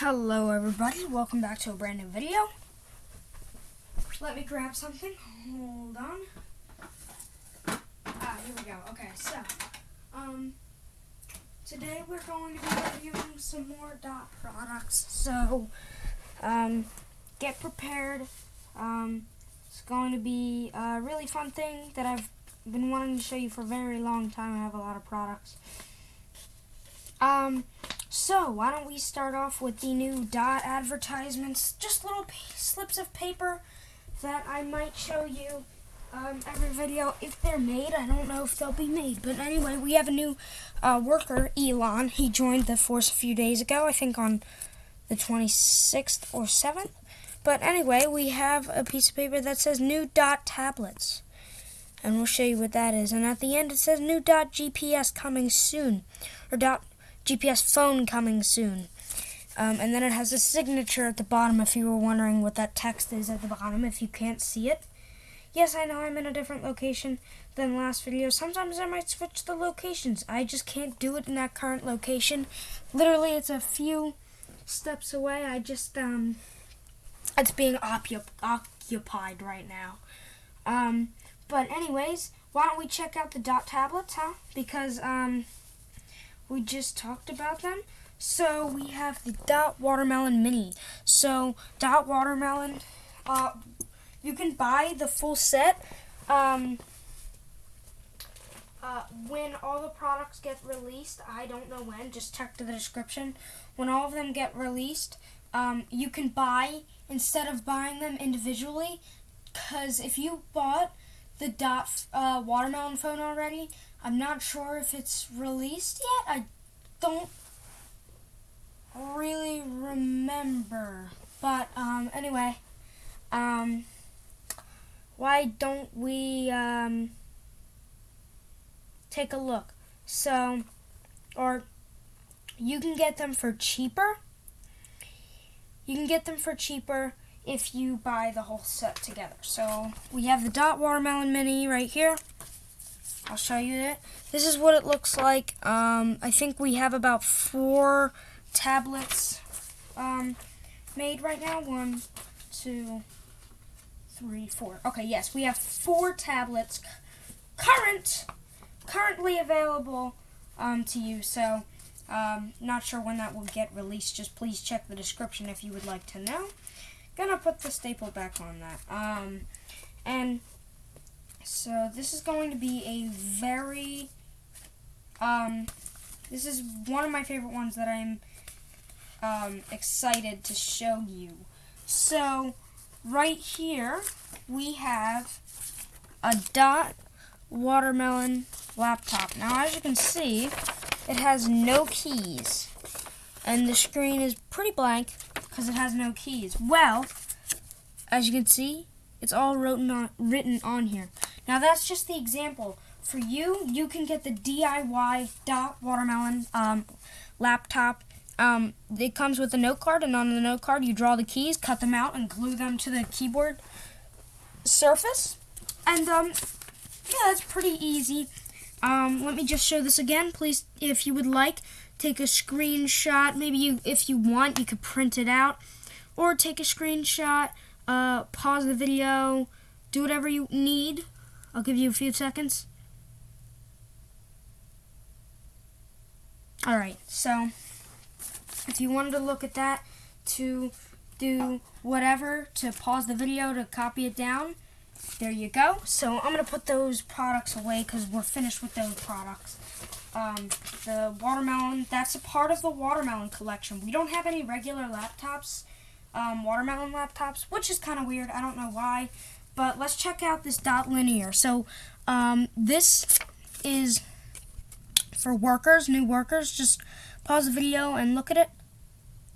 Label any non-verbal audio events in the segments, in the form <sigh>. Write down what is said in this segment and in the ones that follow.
Hello everybody, welcome back to a brand new video. Let me grab something, hold on. Ah, here we go, okay, so, um, today we're going to be reviewing some more dot products, so, um, get prepared, um, it's going to be a really fun thing that I've been wanting to show you for a very long time, I have a lot of products. Um, so, why don't we start off with the new dot advertisements? Just little slips of paper that I might show you um, every video if they're made. I don't know if they'll be made. But anyway, we have a new uh, worker, Elon. He joined the force a few days ago, I think on the 26th or 7th. But anyway, we have a piece of paper that says new dot tablets. And we'll show you what that is. And at the end it says new dot GPS coming soon. Or dot GPS phone coming soon. Um, and then it has a signature at the bottom if you were wondering what that text is at the bottom if you can't see it. Yes, I know I'm in a different location than last video. Sometimes I might switch the locations. I just can't do it in that current location. Literally, it's a few steps away. I just, um, it's being occupied right now. Um, but anyways, why don't we check out the dot tablets, huh? Because, um, we just talked about them. So we have the Dot Watermelon Mini. So Dot Watermelon, uh, you can buy the full set um, uh, when all the products get released. I don't know when. Just check the description. When all of them get released, um, you can buy instead of buying them individually. Because if you bought the Dot uh, Watermelon phone already, I'm not sure if it's released yet. I don't really remember. But um, anyway, um, why don't we um, take a look? So, or you can get them for cheaper. You can get them for cheaper if you buy the whole set together. So we have the Dot Watermelon Mini right here. I'll show you it. This is what it looks like. Um, I think we have about four tablets um, made right now. One, two, three, four. Okay, yes, we have four tablets current, currently available um, to you. So, um, not sure when that will get released. Just please check the description if you would like to know. Gonna put the staple back on that. Um, and so this is going to be a very, um, this is one of my favorite ones that I'm um, excited to show you. So right here we have a dot watermelon laptop. Now as you can see, it has no keys. And the screen is pretty blank because it has no keys. Well, as you can see, it's all written on, written on here. Now that's just the example. For you, you can get the DIY Dot Watermelon um, laptop. Um, it comes with a note card, and on the note card, you draw the keys, cut them out, and glue them to the keyboard surface. And um, yeah, it's pretty easy. Um, let me just show this again. Please, if you would like, take a screenshot. Maybe you, if you want, you could print it out, or take a screenshot. Uh, pause the video, do whatever you need I'll give you a few seconds. Alright, so if you wanted to look at that to do whatever, to pause the video, to copy it down, there you go. So I'm going to put those products away because we're finished with those products. Um, the watermelon, that's a part of the watermelon collection. We don't have any regular laptops, um, watermelon laptops, which is kind of weird. I don't know why. But let's check out this dot linear. So um, this is for workers, new workers. Just pause the video and look at it.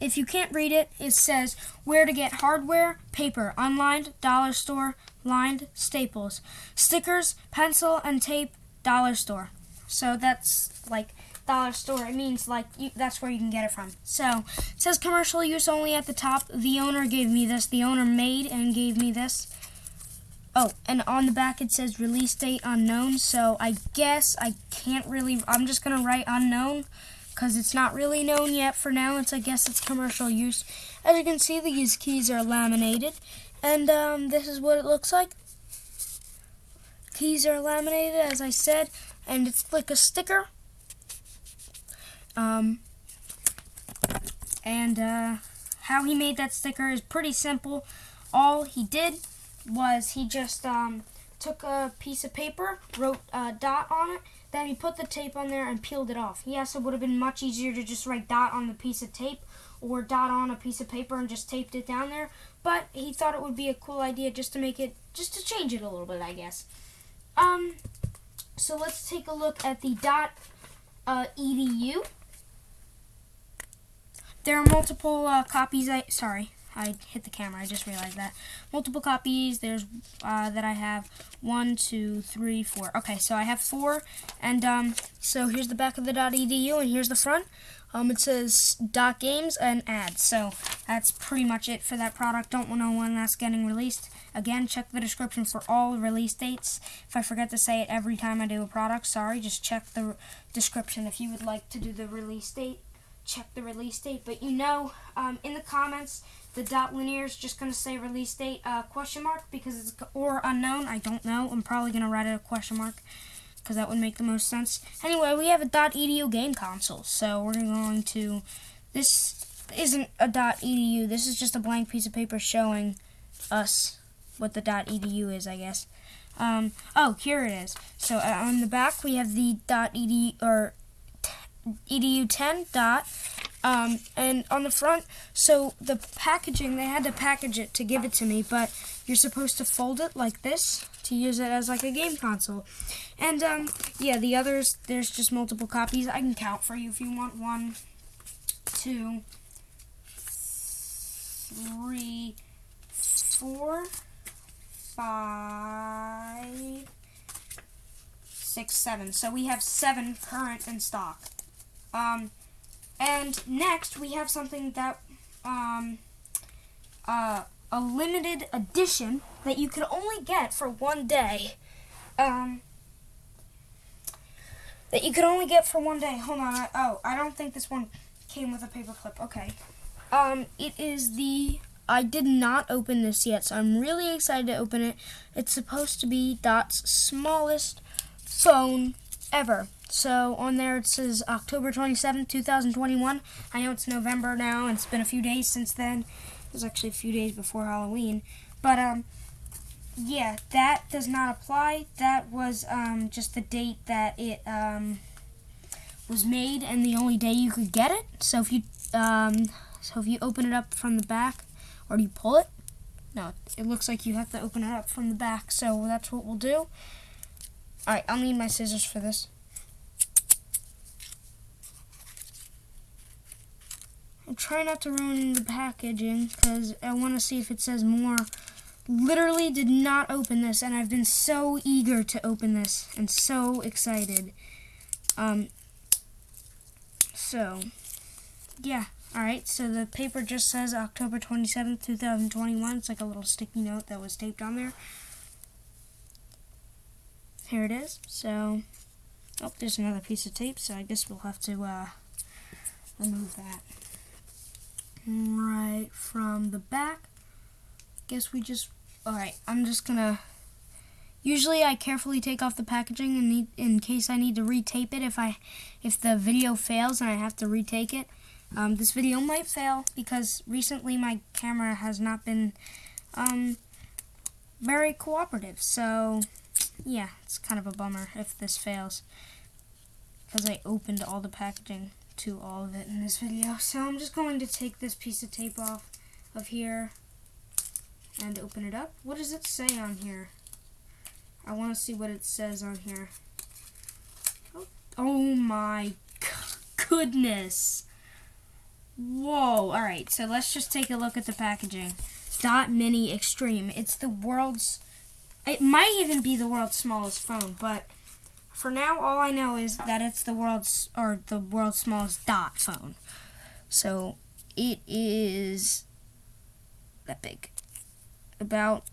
If you can't read it, it says where to get hardware, paper, unlined, dollar store, lined, staples, stickers, pencil, and tape, dollar store. So that's like dollar store. It means like you, that's where you can get it from. So it says commercial use only at the top. The owner gave me this. The owner made and gave me this. Oh, and on the back it says release date unknown, so I guess I can't really, I'm just going to write unknown because it's not really known yet for now. It's I guess it's commercial use. As you can see, these keys are laminated, and um, this is what it looks like. Keys are laminated, as I said, and it's like a sticker. Um, and uh, how he made that sticker is pretty simple. All he did was he just um, took a piece of paper, wrote a dot on it, then he put the tape on there and peeled it off. Yes, it would have been much easier to just write dot on the piece of tape or dot on a piece of paper and just taped it down there, but he thought it would be a cool idea just to make it, just to change it a little bit, I guess. Um, so let's take a look at the dot uh, edu. There are multiple uh, copies. I sorry, I hit the camera. I just realized that. Multiple copies. There's uh, that I have one, two, three, four. Okay, so I have four, and um, so here's the back of the .edu, and here's the front. Um, it says dot games and ads. So that's pretty much it for that product. Don't know when that's getting released. Again, check the description for all release dates. If I forget to say it every time I do a product, sorry. Just check the description if you would like to do the release date check the release date. But you know, um, in the comments, the dot linear is just going to say release date uh, question mark because it's or unknown. I don't know. I'm probably going to write it a question mark because that would make the most sense. Anyway, we have a dot edu game console, so we're going to. This isn't a dot edu. This is just a blank piece of paper showing us what the dot edu is, I guess. Um, oh, here it is. So uh, on the back we have the dot edu or edu10 dot um, and on the front so the packaging they had to package it to give it to me but you're supposed to fold it like this to use it as like a game console. And um, yeah the others there's just multiple copies. I can count for you if you want. One two three four five six seven. So we have seven current in stock um, and next we have something that um, uh, a limited edition that you could only get for one day. Um, that you could only get for one day. Hold on. I, oh, I don't think this one came with a paper clip. Okay. Um, it is the. I did not open this yet, so I'm really excited to open it. It's supposed to be Dot's smallest phone ever. So on there it says October 27th, 2021. I know it's November now, and it's been a few days since then. It was actually a few days before Halloween. But, um, yeah, that does not apply. That was, um, just the date that it, um, was made and the only day you could get it. So if you, um, so if you open it up from the back, or do you pull it? No, it looks like you have to open it up from the back, so that's what we'll do. Alright, I'll need my scissors for this. I try not to ruin the packaging because I want to see if it says more. Literally did not open this, and I've been so eager to open this and so excited. Um, so, yeah. Alright, so the paper just says October 27th, 2021. It's like a little sticky note that was taped on there. Here it is. So, oh, there's another piece of tape, so I guess we'll have to uh, remove that right from the back. Guess we just, alright, I'm just gonna, usually I carefully take off the packaging in, need, in case I need to retape it if I, if the video fails and I have to retake it. Um, this video might fail because recently my camera has not been um, very cooperative. So, yeah, it's kind of a bummer if this fails because I opened all the packaging to all of it in this video. So I'm just going to take this piece of tape off of here and open it up. What does it say on here? I want to see what it says on here. Oh, oh my <laughs> goodness. Whoa. Alright, so let's just take a look at the packaging. Dot Mini Extreme. It's the world's... It might even be the world's smallest phone, but for now, all I know is that it's the world's or the world's smallest dot phone. So it is that big. About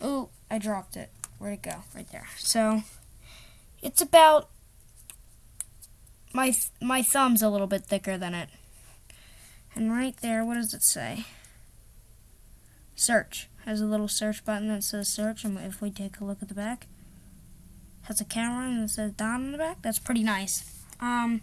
oh, I dropped it. Where'd it go? Right there. So it's about my th- my thumb's a little bit thicker than it. And right there, what does it say? Search has a little search button that says search, and if we take a look at the back, has a camera and it says Don in the back. That's pretty nice. Um,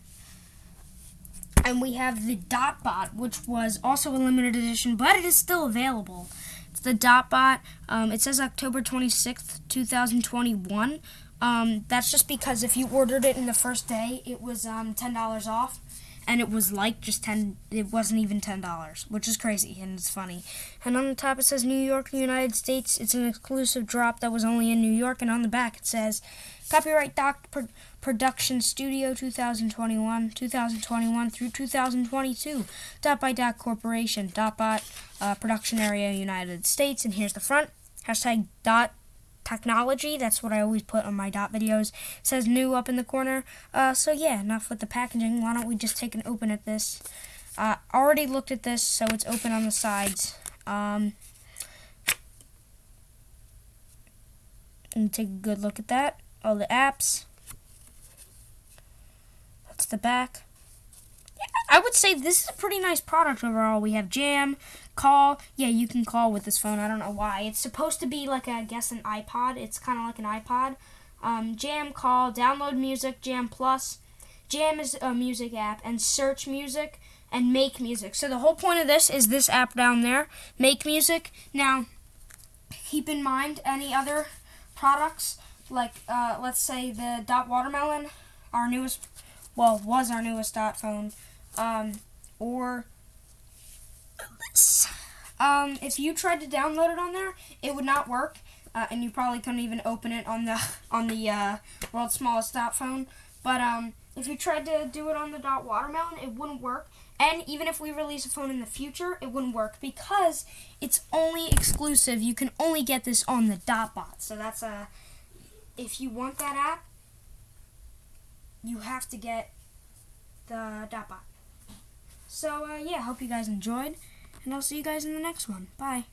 and we have the Dotbot, which was also a limited edition, but it is still available. It's the Dotbot. Um, it says October 26th, 2021. Um, that's just because if you ordered it in the first day, it was um, $10 off. And it was like just 10 it wasn't even $10, which is crazy and it's funny. And on the top it says New York, United States. It's an exclusive drop that was only in New York. And on the back it says Copyright Doc Pro- Production Studio 2021, 2021 through 2022. Dot by Dot Corporation, Dotbot uh, Production Area, United States. And here's the front. Hashtag dot technology. That's what I always put on my dot videos. It says new up in the corner. Uh, so yeah, enough with the packaging. Why don't we just take an open at this? Uh, already looked at this, so it's open on the sides. Um, and take a good look at that. All the apps. That's the back. I would say this is a pretty nice product overall. We have Jam, call. Yeah, you can call with this phone. I don't know why. It's supposed to be like, a, I guess, an iPod. It's kind of like an iPod. Um, Jam, call, download music, Jam Plus. Jam is a music app, and search music and make music. So the whole point of this is this app down there, make music. Now, keep in mind any other products like uh, let's say the dot watermelon, our newest, well was our newest dot phone, um, or um, if you tried to download it on there, it would not work, uh, and you probably couldn't even open it on the <laughs> on the uh, world's smallest dot phone. But um, if you tried to do it on the dot watermelon, it wouldn't work. And even if we release a phone in the future, it wouldn't work because it's only exclusive. You can only get this on the dot bot. So that's a if you want that app, you have to get the Dotbot. So uh, yeah, hope you guys enjoyed, and I'll see you guys in the next one. Bye.